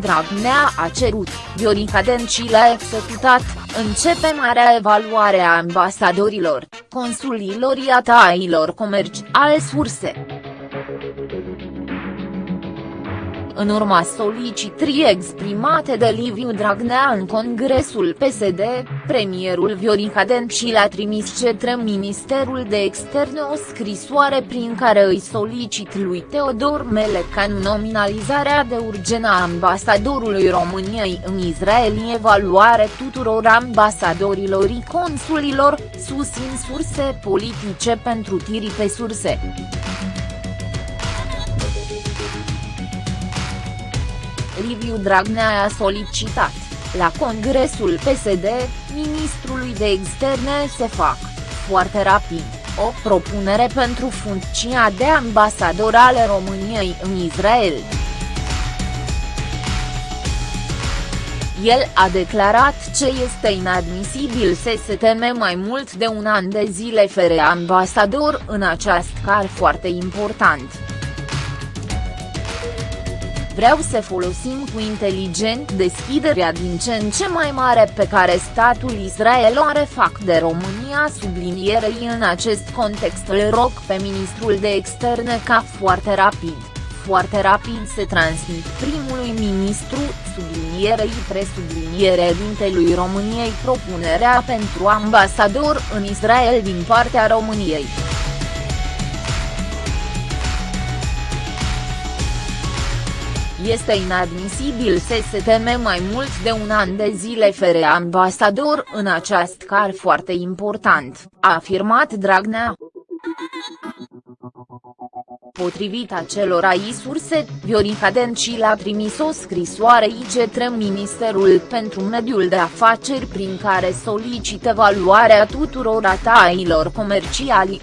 Dragnea a cerut, Viorica Dencil a executat, începe marea evaluare a ambasadorilor, consulilor atailor comercial surse. În urma solicitării exprimate de Liviu Dragnea în Congresul PSD, premierul Viorica Dencil a trimis către Ministerul de Externe o scrisoare prin care îi solicit lui Teodor Melecan nominalizarea de urgenă a ambasadorului României în Israel evaluare tuturor ambasadorilor și consulilor, susțin surse politice pentru tiri pe surse. Liviu Dragnea a solicitat, la Congresul PSD, ministrului de externe să fac, foarte rapid, o propunere pentru funcția de ambasador ale României în Israel. El a declarat ce este inadmisibil să se teme mai mult de un an de zile fără ambasador în acest car foarte important. Vreau să folosim cu inteligent deschiderea din ce în ce mai mare pe care statul Israel o are fac de România sublinierei în acest context îl rog pe ministrul de externe ca foarte rapid, foarte rapid să transmit primului ministru, sublinierei presubliniere dintelui României propunerea pentru ambasador în Israel din partea României. Este inadmisibil să se teme mai mult de un an de zile fără ambasador în acest car foarte important, a afirmat Dragnea. Potrivit acelorai surse, Viorica Dencil a trimis o scrisoare către Ministerul pentru Mediul de Afaceri prin care solicită evaluarea tuturor atailor comerciali.